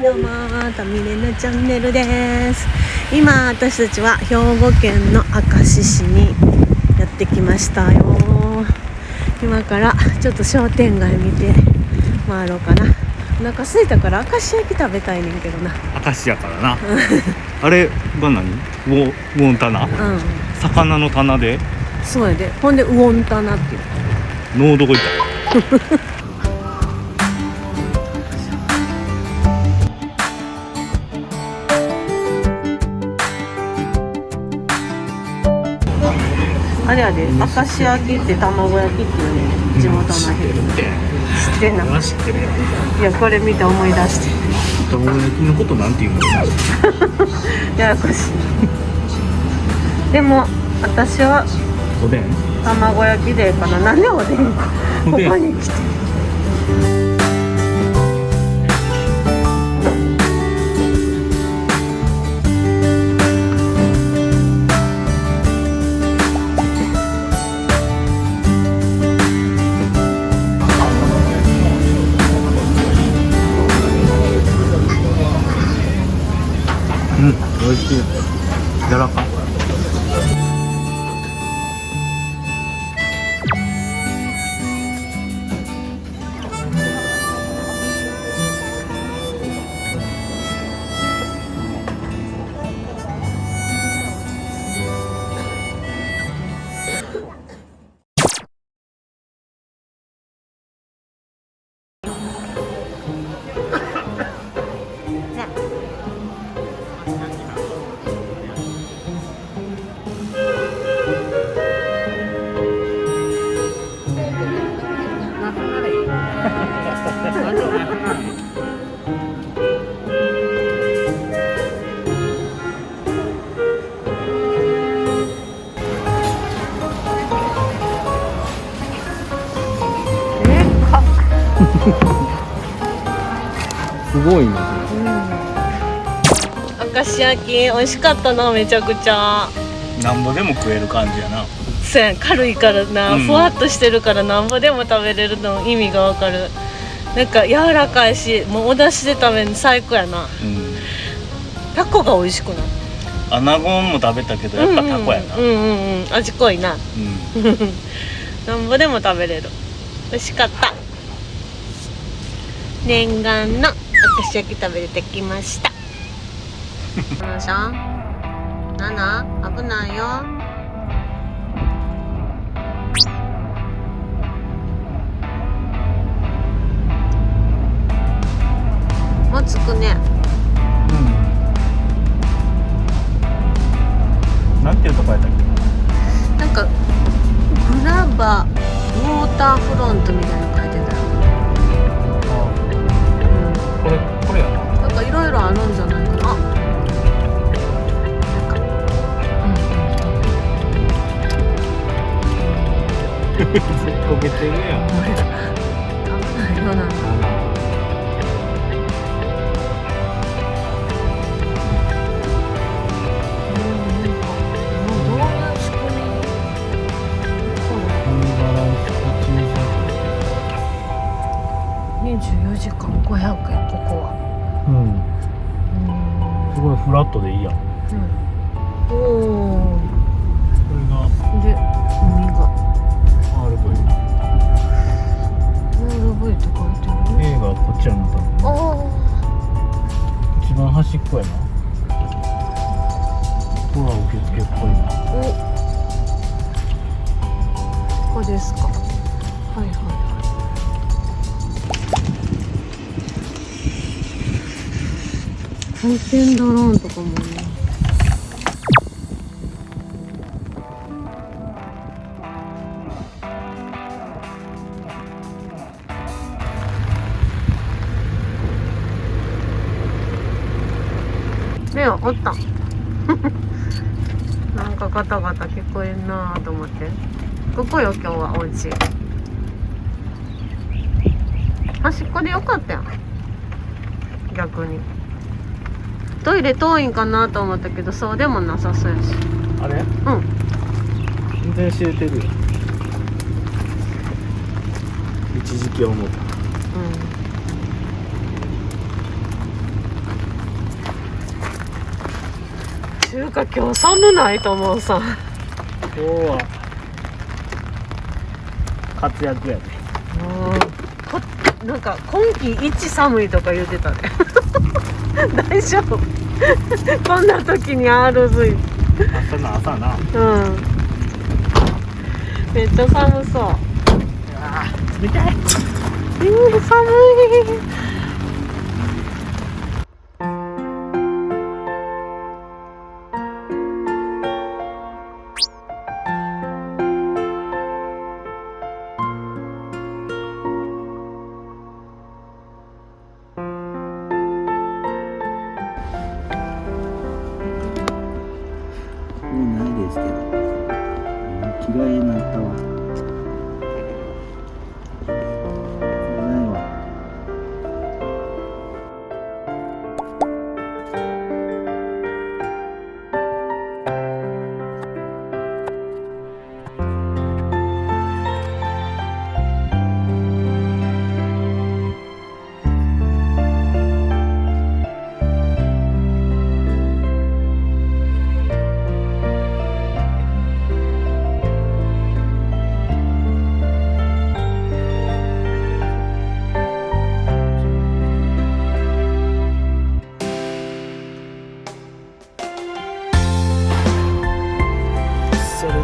どうもタミレナチャンネルです。今私たちは兵庫県の明石市にやってきましたよ。今からちょっと商店街見て回ろうかな。お腹空いたから明石焼き食べたいねんけどな。明石やからな。あれが何ウォウォン棚うん。魚の棚で？そうやで。ほんでウオンタナっていう。脳どこ行ったあれやで明石焼きって卵焼きっていうね地元の人。知ってんな知ってる。よいやこれ見て思い出して。卵焼きのことなんて言うの？ややこしい。でも私はおでん？卵焼きでいいかな。なんでおでん。ここに来て美味しい柔ら焼き美味しかったなめちゃくちゃ。なんぼでも食える感じやな。そうやん軽いからな、うん。ふわっとしてるからなんぼでも食べれるの意味がわかる。なんか柔らかいしもうお出汁で食べるの最高やな。うん。タコが美味しくない？アナゴも食べたけどやっぱタコやな。うんうんうんうん味濃いな。うん。なんぼでも食べれる。美味しかった。念願の明石焼き食べれてきましたナナちゃん。ナナ危ないよ。もう着くね。ットでいいやうん。おおこれがで海が RV RV って書いてる A がこっちやな多分あ一番端っこやなドア受付っぽいなおここですか。はいはい。回転ドローンとかもね目はおったなん。かガタガタ聞こえん。なと思ってここよ今日はお家端っこでよかったやん。逆にトイレ遠いんかなと思ったけどそうでもなさそうやし。あれ？うん。全然知れてるよ。一時期思った。うん。中華今日寒ないと思うさ。今日は活躍やで、ね、なんか今季一寒いとか言ってたね大丈夫。こんな時に R ずい朝の朝な。うん。めっちゃ寒そう。冷たいうん寒い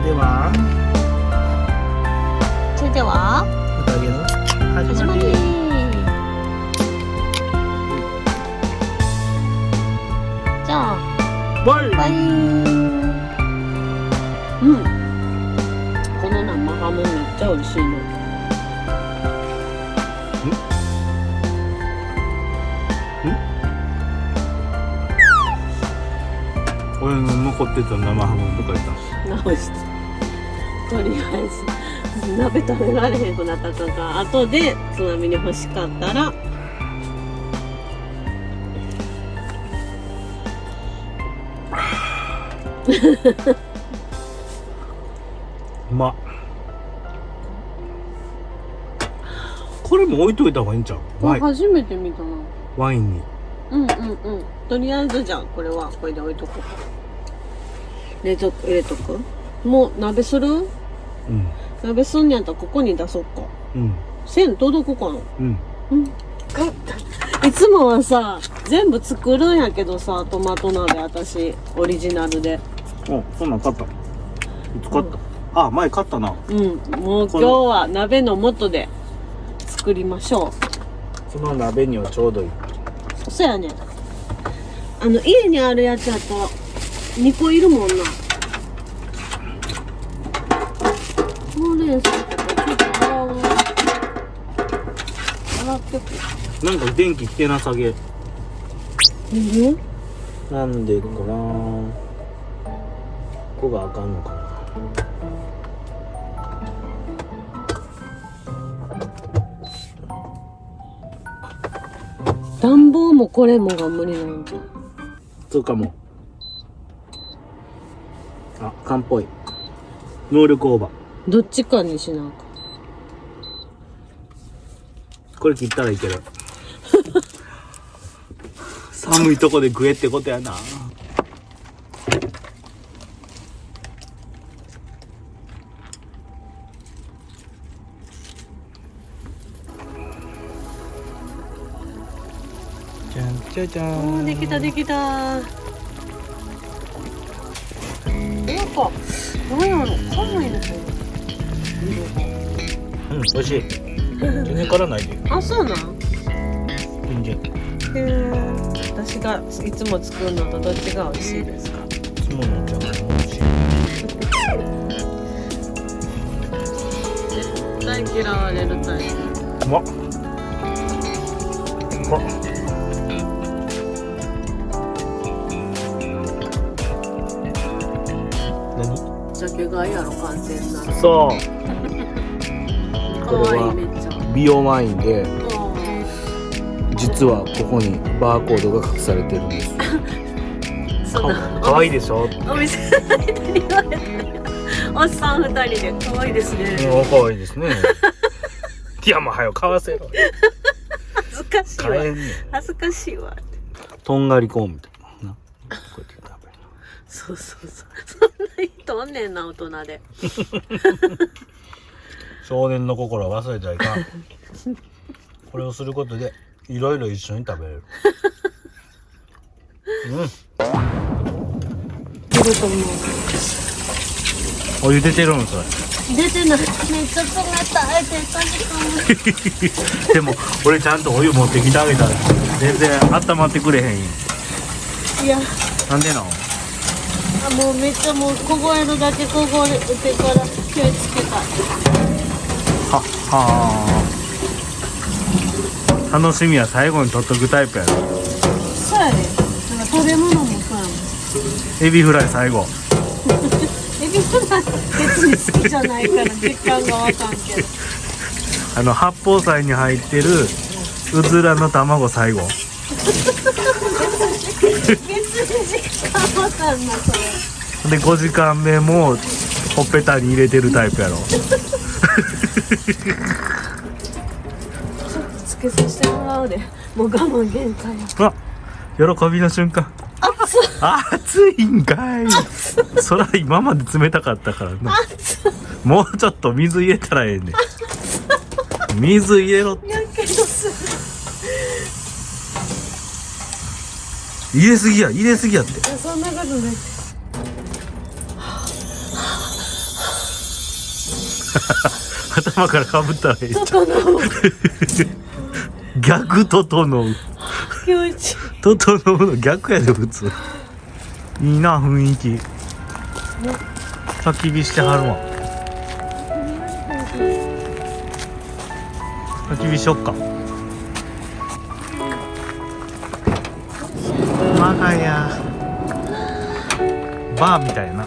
では。それでは。宴の始始まり。じゃあ。バイ。バイ。うん。この生ハムめっちゃ美味しいの。俺の残ってた生ハムとか言った直してとりあえず鍋食べられへんくなったとか後でつまみに欲しかったらうまっこれも置いといた方がいいんちゃう？こワイン。れ初めて見たな。ワインに。うんうんうん。とりあえずじゃあこれはこれで置いとこう。冷蔵庫入れとく？もう鍋する？うん。鍋すんにやったらここに出そっか。うん。線届くかなうん。うん。いつもはさ全部作るんやけどさトマト鍋私オリジナルで。おそんなん買った。いつ買った、あ前買ったな。うん。もう今日は鍋の素で作りましょその鍋にはちょうどいい。うそやね。あの家にあるやつやと2個いるもんなほうれん草とかちょっと洗う洗ってくなんか電気来てなさげ。うんなんでかな。ここがあかんのかな。暖房もこれもが無理なんじゃんそうかも。あ缶っぽい。能力オーバーどっちかにしなあかん。これ切ったらいける。寒いとこで食えってことやな。じゃんじゃじゃん。できたできた。なんかなんやろ寒いですようん美味しい。全然辛ないであそうなん？全然。へえ私がいつも作るのとどっちが美味しいですか？いつものじゃがいも美味しい。絶対嫌われるタイプ。うまっ。うまっ何酒がやろ完全なそう。かわいいめっちゃ。美容ワインであ実はここにバーコードが隠されてるんです。ー そんなかわいい。でしょ？お店の人に言われたよおっさん二人で。可愛いですね。うんかわいいですね。いやもうはよ買わせろ。恥ずかしいわ。恥ずかしいわ。とんがりコーンみたいな。そうそうそうそんねんな大人で。少年の心は忘れちゃいかん。これをすることでいろいろ一緒に食べれる。うん。出ると思う。お湯出てるんそれ。出てないめっちゃ冷たい手かでも俺ちゃんとお湯持ってきてあげたら全然温まってくれへんよ。いや。なんでなん？あもうめっちゃもう凍えるだけ凍えてから気をつけた。ははあ楽しみは最後に取っとくタイプやろそうやね。なんか食べ物もそうやもん。エビフライ最後。エビフライ別に好きじゃないから実感がわかんけど。あの八宝菜に入ってるうずらの卵最後 わかんなそれで5時間目もほっぺたに入れてるタイプやろ。ちょっとつけさせてもらうで。もう我慢限界。やあ喜びの瞬間。暑いんかい。そら今まで冷たかったからな。もうちょっと水入れたらええねん。水入れろってやけどする入れすぎや入れすぎやって。そんなことない。頭からかぶったらええ整う 逆整う気持ちいい。整うの逆やで普通。いいな雰囲気。焚き火してはるわ。焚き火しよっか我が家バーみたいな。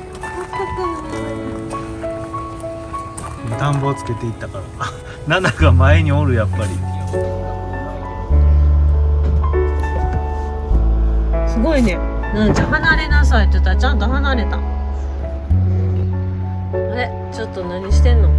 暖房つけていったから。あナナが前におるやっぱり。すごいね。なんじゃ。離れなさいって言ったらちゃんと離れた。あれ？ちょっと何してんの？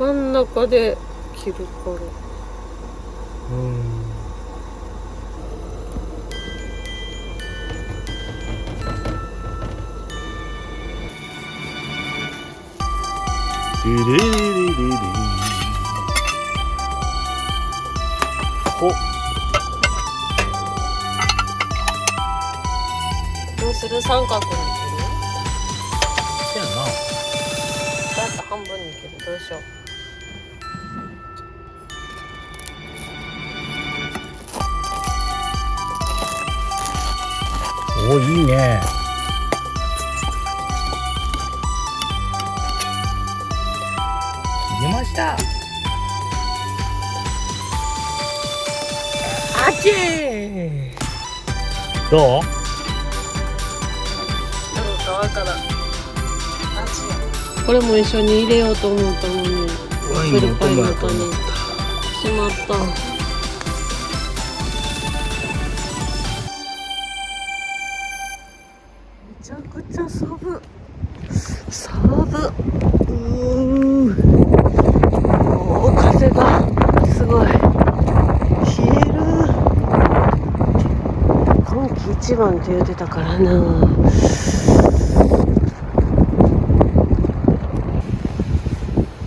真ん中で切るから。うん。リリリリリリおどうする三角に切るせやなだって半分に切るどうしようおいいね。切りました。あちーどうこれも一緒に入れようと思ったのに。ワインのお供やと思っしまった番って言ってたからな。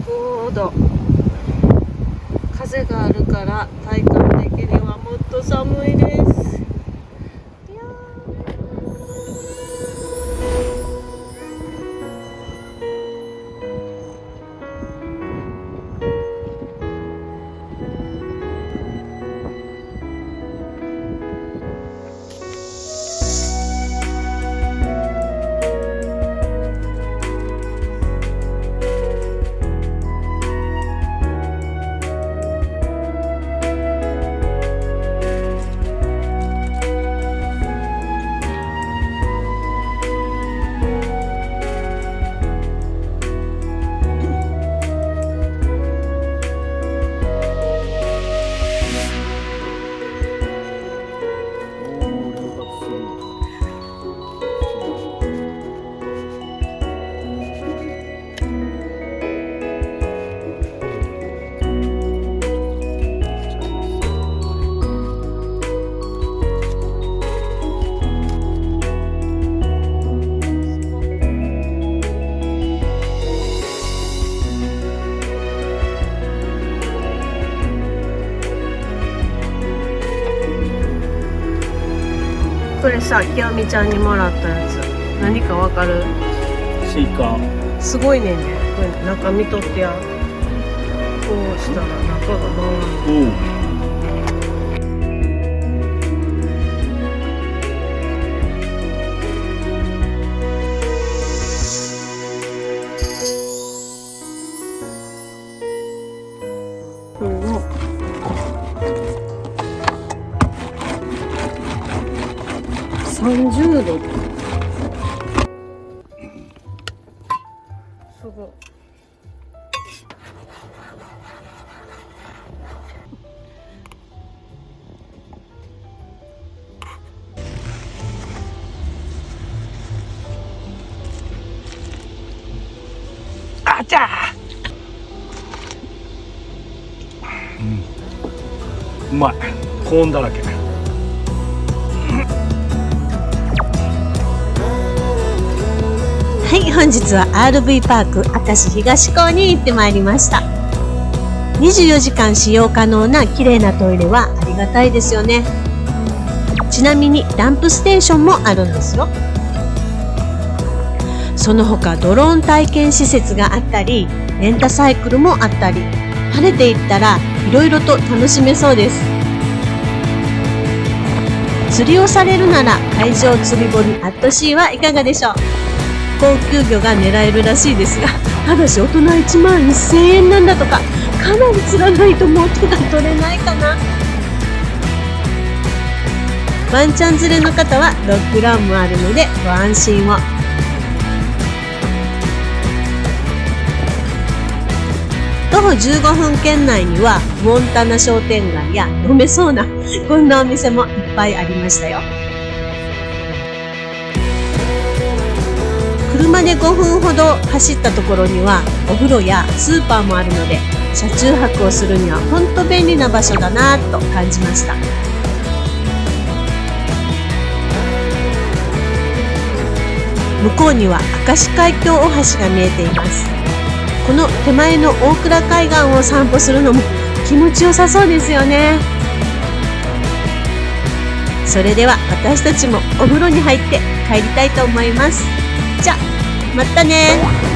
5度風があるから体感的にはもっと寒いです。さきよみちゃんにもらったやつ。何かわかる？スイカ。すごいね。んねこれ中見とってやこうしたら中が回るお30度。すごい。あちゃうまい。コーンだらけはい、本日は RV パーク明石東港に行ってまいりました。24時間使用可能な綺麗なトイレはありがたいですよね。ちなみにダンプステーションもあるんですよ。その他ドローン体験施設があったり、レンタサイクルもあったり、晴れていったらいろいろと楽しめそうです。釣りをされるなら海上釣り堀アットシーはいかがでしょう？高級魚が狙えるらしいですがただし大人1万1000円なんだとかかなり釣らないと元が取れないかな。ワンちゃん連れの方はドッグランもあるのでご安心を。徒歩15分圏内にはモンタナ商店街や飲めそうなこんなお店もいっぱいありましたよ。車で5分ほど走ったところにはお風呂やスーパーもあるので車中泊をするには本当便利な場所だなと感じました。向こうには明石海峡大橋が見えています。この手前の大倉海岸を散歩するのも気持ちよさそうですよね。それでは私たちもお風呂に入って帰りたいと思います。じゃあ。またね